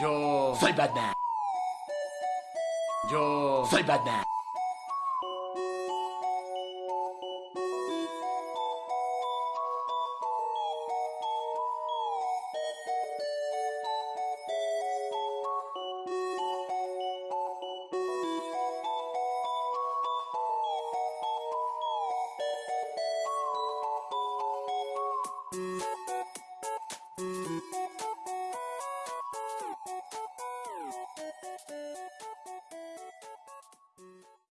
Yo Soy Batman. Yo Soy Batman.